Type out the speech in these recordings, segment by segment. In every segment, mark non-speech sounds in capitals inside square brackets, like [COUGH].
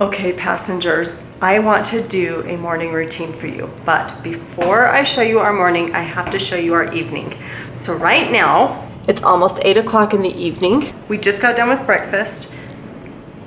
Okay, passengers, I want to do a morning routine for you, but before I show you our morning, I have to show you our evening. So right now, it's almost eight o'clock in the evening. We just got done with breakfast,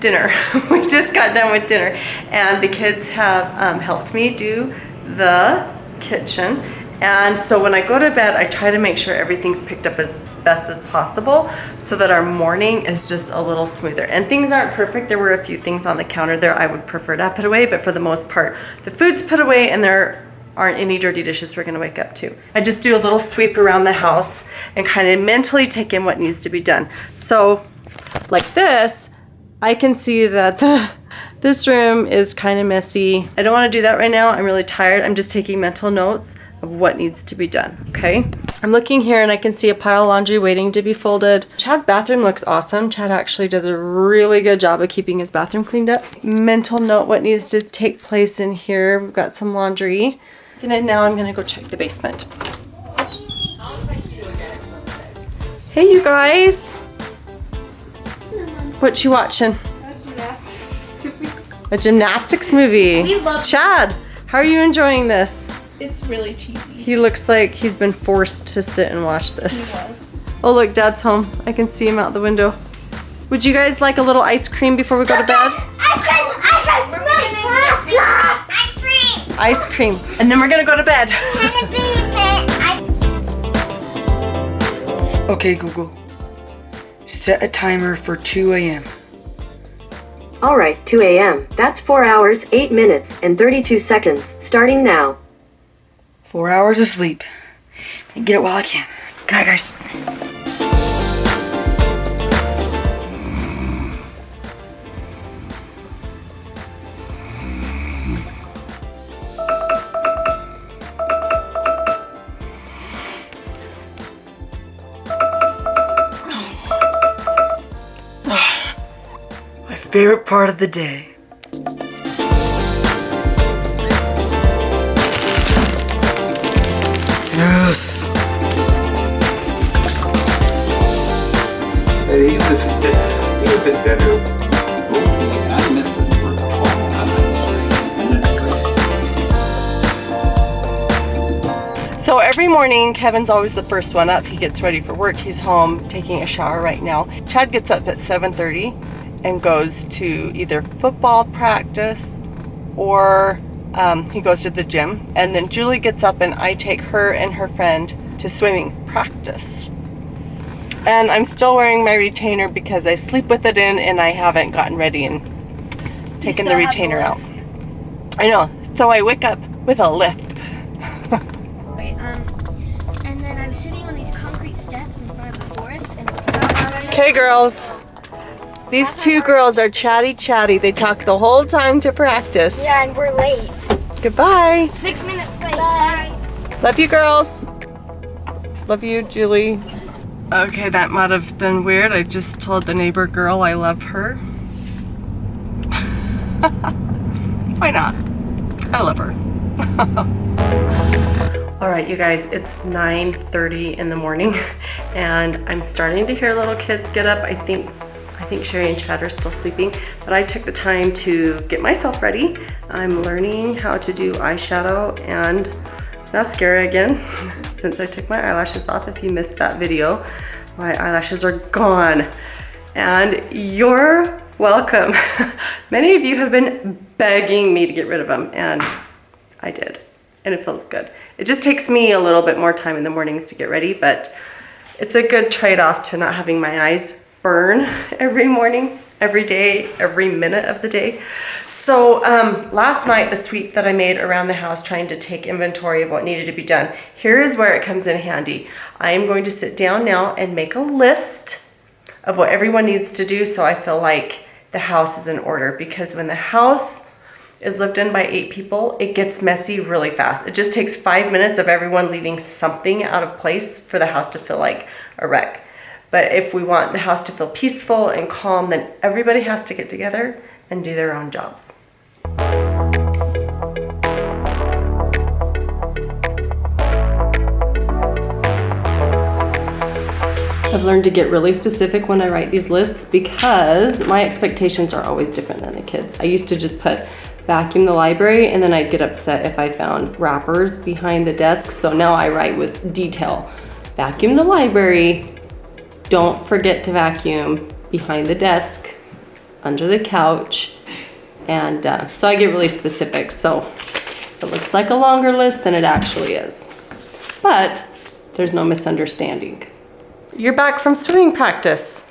dinner. [LAUGHS] we just got done with dinner, and the kids have um, helped me do the kitchen. And so when I go to bed, I try to make sure everything's picked up as best as possible so that our morning is just a little smoother. And things aren't perfect. There were a few things on the counter there I would prefer to put away, but for the most part, the food's put away and there aren't any dirty dishes we're gonna wake up to. I just do a little sweep around the house and kind of mentally take in what needs to be done. So like this, I can see that the this room is kind of messy. I don't want to do that right now. I'm really tired. I'm just taking mental notes of what needs to be done, okay? I'm looking here and I can see a pile of laundry waiting to be folded. Chad's bathroom looks awesome. Chad actually does a really good job of keeping his bathroom cleaned up. Mental note what needs to take place in here. We've got some laundry. And now I'm gonna go check the basement. Hey you guys. What you watching? A gymnastics movie. We love- Chad, how are you enjoying this? It's really cheesy. He looks like he's been forced to sit and watch this. was. Oh look, Dad's home. I can see him out the window. Would you guys like a little ice cream before we go to bed? Ice cream! Ice cream! Ice cream! Ice cream. And then we're gonna go to bed. [LAUGHS] Okay, Google. Set a timer for 2 a.m. All right, 2 a.m. That's 4 hours, 8 minutes, and 32 seconds, starting now. Four hours of sleep. And get it while I can. Good night, guys. [SIGHS] My favorite part of the day. So every morning, Kevin's always the first one up. He gets ready for work. He's home taking a shower right now. Chad gets up at 7.30 and goes to either football practice or um, he goes to the gym. And then Julie gets up and I take her and her friend to swimming practice. And I'm still wearing my retainer because I sleep with it in and I haven't gotten ready and taken the still have the retainer out. I know. So I wake up with a lisp. Wait, um, and then I'm sitting on these concrete steps in front of the forest, and Okay, girls. These two girls are chatty chatty. They talk the whole time to practice. yeah, and we're late. Goodbye. Six minutes late. Bye. Love you, girls. Love you, Julie. Okay, that might have been weird. I just told the neighbor girl I love her. [LAUGHS] Why not? I love her. [LAUGHS] All right, you guys, it's 9.30 in the morning [LAUGHS] and I'm starting to hear little kids get up. I think I think Sherry and Chad are still sleeping, but I took the time to get myself ready. I'm learning how to do eyeshadow and mascara again since I took my eyelashes off. If you missed that video, my eyelashes are gone and you're welcome. [LAUGHS] Many of you have been begging me to get rid of them and I did and it feels good. It just takes me a little bit more time in the mornings to get ready, but it's a good trade-off to not having my eyes burn [LAUGHS] every morning, every day, every minute of the day. So um, last night, the sweep that I made around the house trying to take inventory of what needed to be done, here is where it comes in handy. I am going to sit down now and make a list of what everyone needs to do so I feel like the house is in order because when the house is lived in by eight people, it gets messy really fast. It just takes five minutes of everyone leaving something out of place for the house to feel like a wreck. But if we want the house to feel peaceful and calm, then everybody has to get together and do their own jobs. I've learned to get really specific when I write these lists because my expectations are always different than the kids. I used to just put vacuum the library and then I'd get upset if I found wrappers behind the desk. So now I write with detail. Vacuum the library. Don't forget to vacuum behind the desk, under the couch. And uh, so I get really specific. So it looks like a longer list than it actually is. But there's no misunderstanding. You're back from swimming practice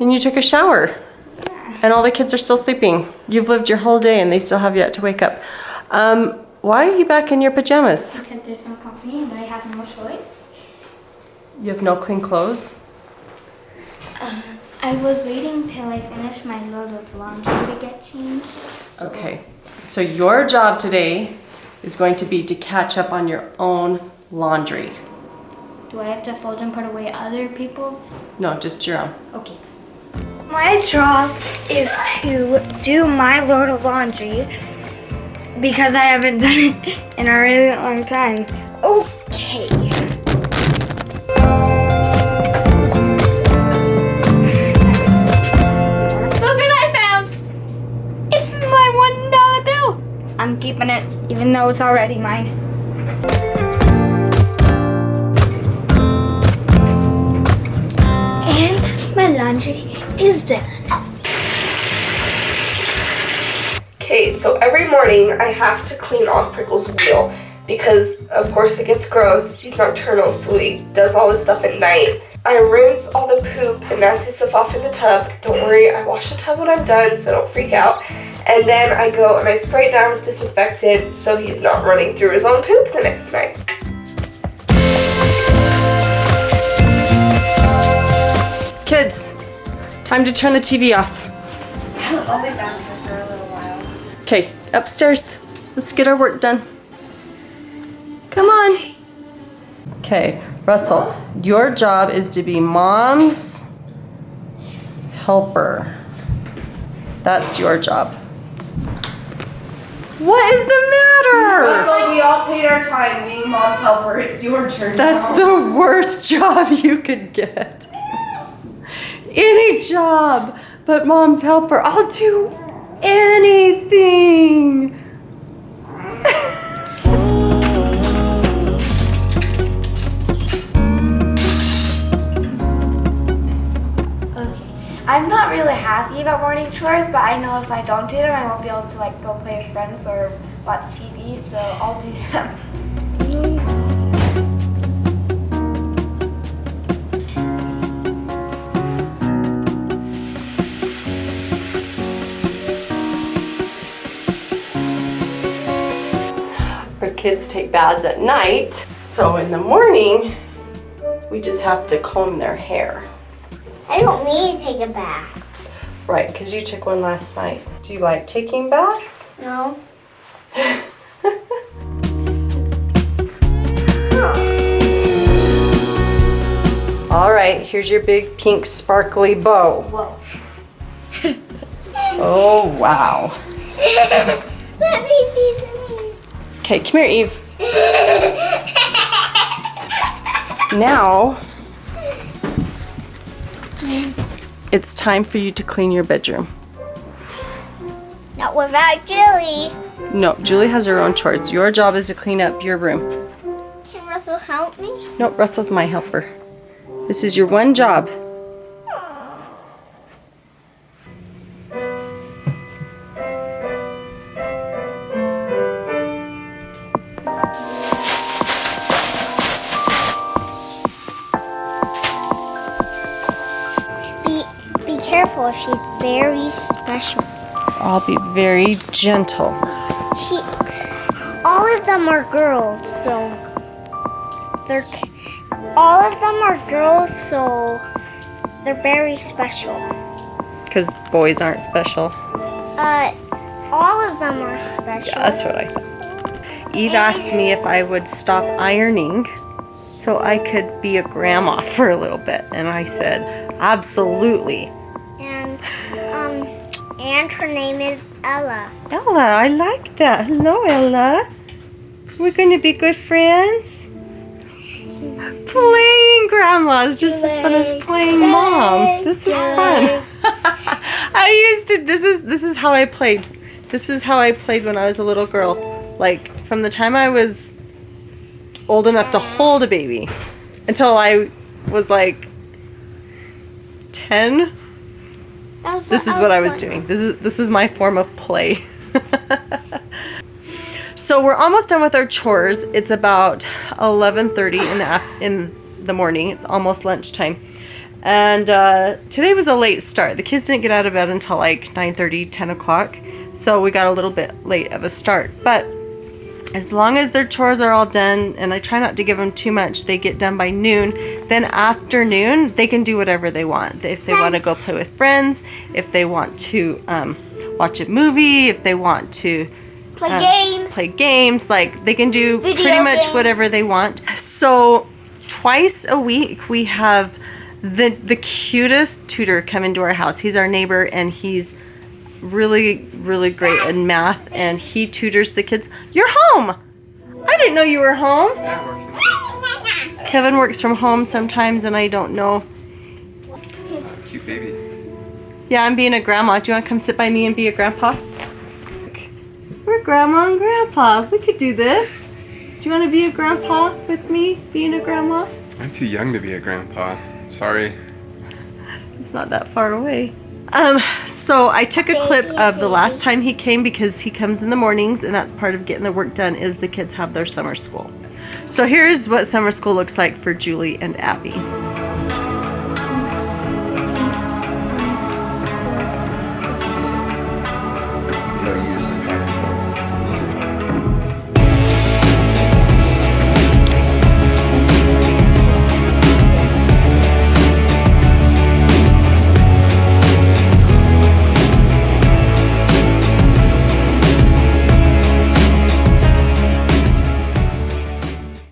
and you took a shower and all the kids are still sleeping. You've lived your whole day and they still have yet to wake up. Um, why are you back in your pajamas? Because there's no company and I have no choice. You have no clean clothes? Uh, I was waiting till I finished my load of laundry to get changed. Okay, so your job today is going to be to catch up on your own laundry. Do I have to fold and put away other people's? No, just your own. Okay. My job is to do my load of laundry because I haven't done it in a really long time. Okay. Keeping it even though it's already mine. And my laundry is done. Okay, so every morning I have to clean off Prickle's wheel because, of course, it gets gross. He's nocturnal, so he does all this stuff at night. I rinse all the poop and nasty stuff off in the tub. Don't worry, I wash the tub when I'm done, so don't freak out. And then I go and I spray it down with disinfectant so he's not running through his own poop the next night. Kids, time to turn the TV off. I was only down here for a little while. Okay, upstairs. Let's get our work done. Come on. Okay, Russell, your job is to be mom's helper. That's your job. What is the matter? So we all paid our time being mom's helper. It's your turn That's the worst [LAUGHS] job you could get. Any job but mom's helper. I'll do anything. Really happy about morning chores, but I know if I don't do them, I won't be able to like go play with friends or watch TV, so I'll do them. Our kids take baths at night, so in the morning, we just have to comb their hair. I don't need to take a bath. Right, because you took one last night. Do you like taking baths? No. [LAUGHS] All right, here's your big pink sparkly bow. Whoa. [LAUGHS] Oh, wow. Let me see the Okay, come here, Eve. [LAUGHS] Now, it's time for you to clean your bedroom. Not without Julie. No, Julie has her own chores. Your job is to clean up your room. Can Russell help me? No, Russell's my helper. This is your one job. Careful. She's very special. I'll be very gentle. She, all of them are girls, so they're all of them are girls, so they're very special. Because boys aren't special. Uh, all of them are special. Yeah, that's what I thought. Eve asked me if I would stop ironing so I could be a grandma [LAUGHS] for a little bit. And I said, absolutely. And her name is Ella. Ella, I like that. Hello, Ella. We're going to be good friends. playing grandma is just as fun as playing mom. This is fun. [LAUGHS] I used to this is this is how I played. This is how I played when I was a little girl. Like from the time I was old enough to hold a baby until I was like 10. This is what I was doing. This is this is my form of play. so we're almost done with our chores. It's about 11:30 in the af- in the morning. It's almost lunchtime. And uh, today was a late start. The kids didn't get out of bed until like 9:30, 10 o'clock. So we got a little bit late of a start. But as long as their chores are all done, and I try not to give them too much, they get done by noon. Then afternoon, they can do whatever they want. If they want to go play with friends, if they want to um, watch a movie, if they want to Play um, games. play games, like they can do Video pretty much games. whatever they want. So twice a week we have the the cutest tutor come into our house. He's our neighbor and he's really really great in math and he tutors the kids. You're home. I didn't know you were home. Kevin works from home sometimes and I don't know. Cute baby. Yeah, I'm being a grandma. Do you want to come sit by me and be a grandpa? We're grandma and grandpa. We could do this. Do you want to be a grandpa with me, being a grandma? I'm too young to be a grandpa. Sorry. It's not that far away. Um, so I took a clip of the last time he came because he comes in the mornings and that's part of getting the work done is the kids have their summer school. So here's what summer school looks like for Julie and Abby.